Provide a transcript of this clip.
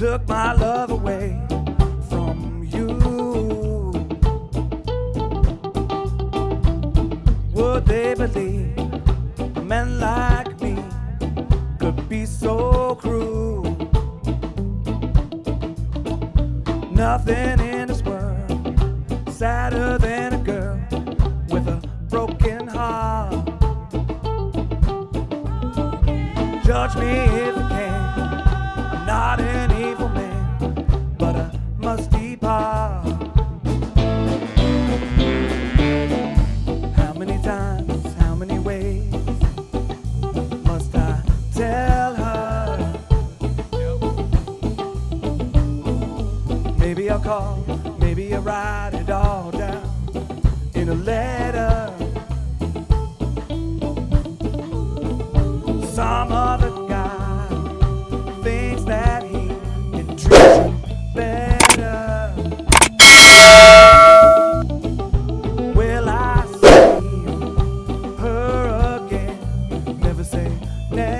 took my love away from you. Would they believe a man like me could be so cruel? Nothing in this world sadder than a girl with a broken heart. Judge me if call, maybe I write it all down in a letter. Some other guy thinks that he can treat you better. Will I see her again? Never say never.